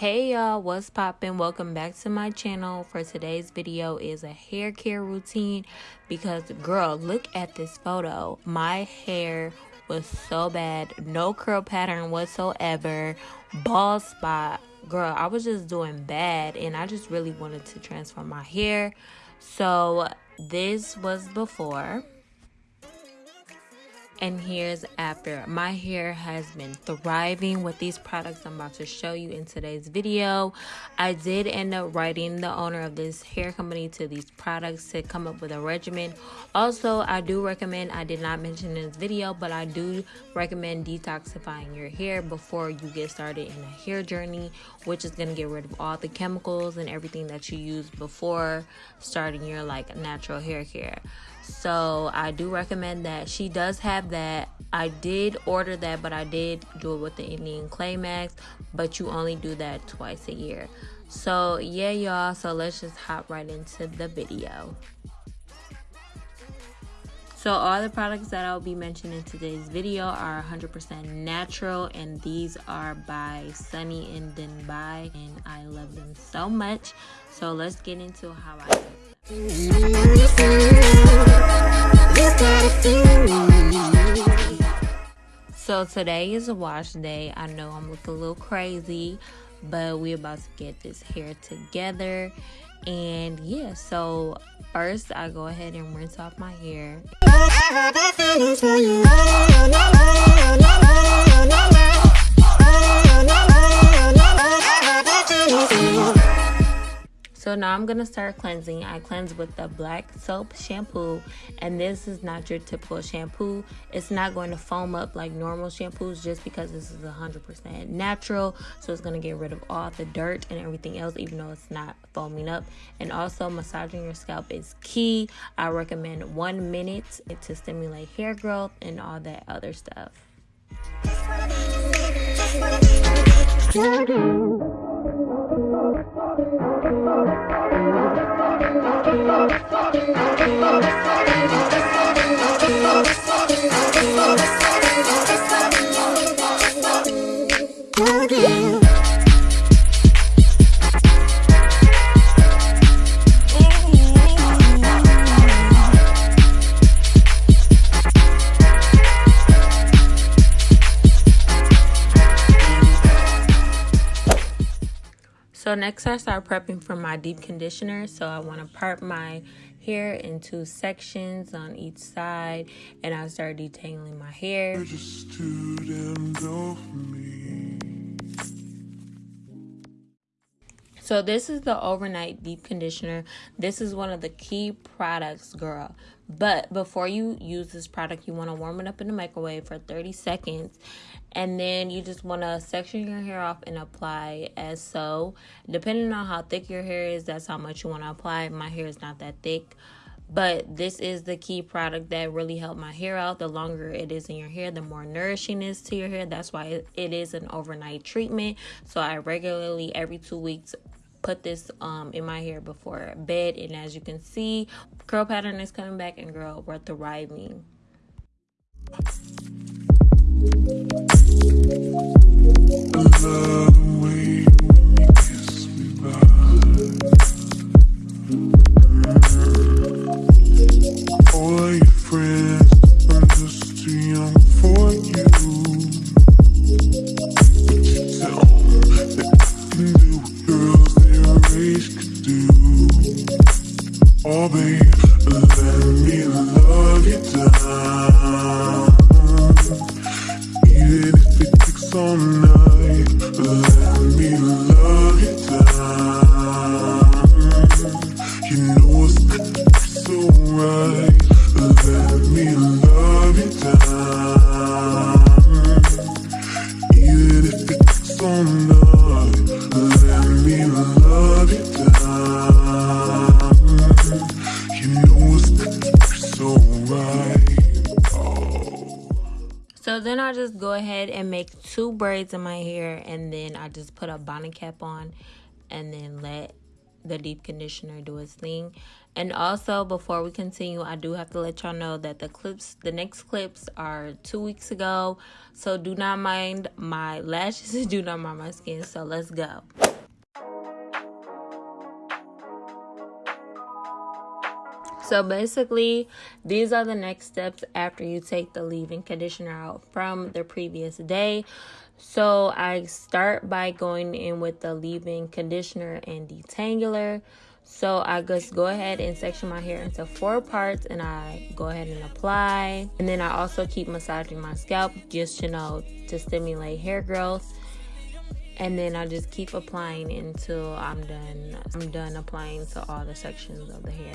y'all. What's poppin? Welcome back to my channel. For today's video is a hair care routine because girl look at this photo. My hair was so bad. No curl pattern whatsoever. Bald spot. Girl i was just doing bad and i just really wanted to transform my hair. So this was before and here's after. My hair has been thriving with these products i'm about to show you in today's video. I did end up writing the owner of this hair company to these products to come up with a regimen. Also i do recommend i did not mention in this video but i do recommend detoxifying your hair before you get started in a hair journey which is going to get rid of all the chemicals and everything that you used before starting your like natural hair care so I do recommend that. She does have that. I did order that, but I did do it with the Indian Clay Max, but you only do that twice a year. So yeah, y'all. So let's just hop right into the video. So all the products that I'll be mentioning in today's video are 100% natural and these are by Sunny and Denbai and I love them so much. So let's get into how I so today is a wash day. I know I'm looking a little crazy, but we're about to get this hair together. And yeah, so first I go ahead and rinse off my hair. So now I'm going to start cleansing. I cleanse with the black soap shampoo. And this is not your typical shampoo. It's not going to foam up like normal shampoos just because this is 100% natural. So it's going to get rid of all the dirt and everything else even though it's not foaming up. And also massaging your scalp is key. I recommend one minute to stimulate hair growth and all that other stuff. So next I start prepping for my deep conditioner. So I want to part my hair into sections on each side and I start detangling my hair. So this is the overnight deep conditioner. This is one of the key products, girl. But before you use this product, you want to warm it up in the microwave for 30 seconds. And then you just want to section your hair off and apply as so. Depending on how thick your hair is, that's how much you want to apply. My hair is not that thick. But this is the key product that really helped my hair out. The longer it is in your hair, the more nourishing it is to your hair. That's why it is an overnight treatment. So I regularly, every two weeks, put this um in my hair before bed and as you can see curl pattern is coming back and girl we're thriving do. All they So then I just go ahead and make two braids in my hair and then I just put a bonnet cap on and then let the deep conditioner do its thing. And also before we continue, I do have to let y'all know that the clips, the next clips are two weeks ago. So do not mind my lashes, do not mind my skin. So let's go. So basically, these are the next steps after you take the leave-in conditioner out from the previous day. So I start by going in with the leave-in conditioner and detangler. So I just go ahead and section my hair into four parts and I go ahead and apply. And then I also keep massaging my scalp just, you know, to stimulate hair growth. And then I just keep applying until I'm done. I'm done applying to all the sections of the hair.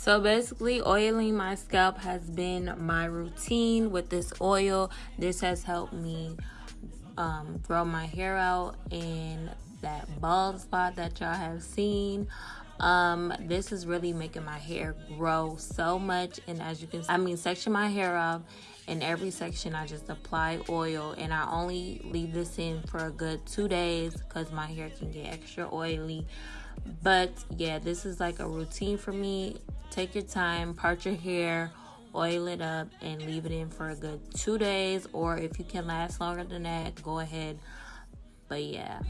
So basically, oiling my scalp has been my routine with this oil. This has helped me um, grow my hair out and that bald spot that y'all have seen. Um, this is really making my hair grow so much. And as you can see, I mean, section my hair off. In every section, I just apply oil. And I only leave this in for a good two days because my hair can get extra oily. But yeah, this is like a routine for me. Take your time, part your hair, oil it up, and leave it in for a good two days. Or if you can last longer than that, go ahead. But yeah.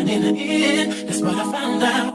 That's what I found out,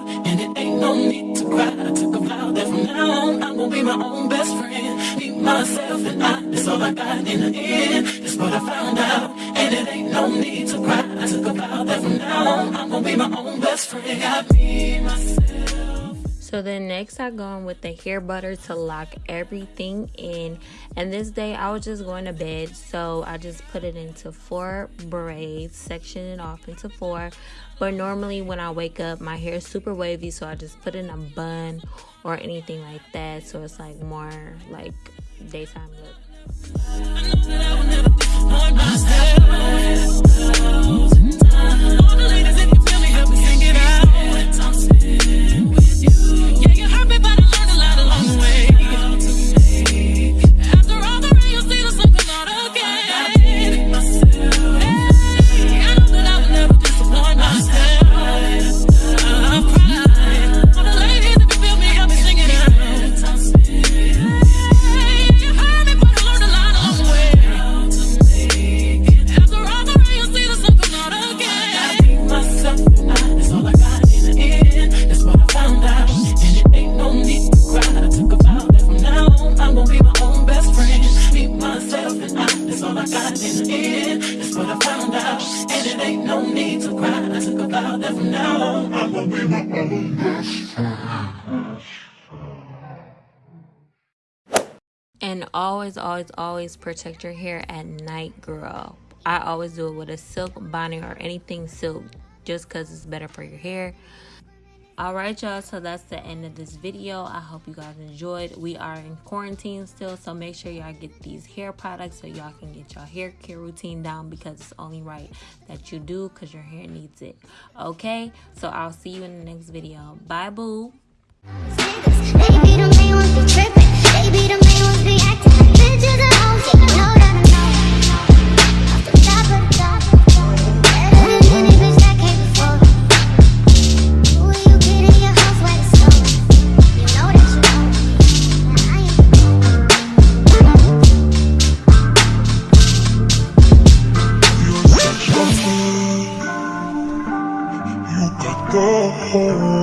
my own best friend. Be myself and I, that's all I got in the end. That's what I found out, and it ain't no need to cry. I took a vow that from now on I'm gonna be my own best friend. Got me myself. So then next I go in with the hair butter to lock everything in. And this day I was just going to bed. So I just put it into four braids, section it off into four. But normally when I wake up, my hair is super wavy. So I just put in a bun or anything like that. So it's like more like daytime look. And always, always, always protect your hair at night, girl. I always do it with a silk bonnet or anything silk just because it's better for your hair. Alright y'all, so that's the end of this video. I hope you guys enjoyed. We are in quarantine still, so make sure y'all get these hair products so y'all can get your hair care routine down because it's only right that you do because your hair needs it. Okay, so I'll see you in the next video. Bye boo. the whole world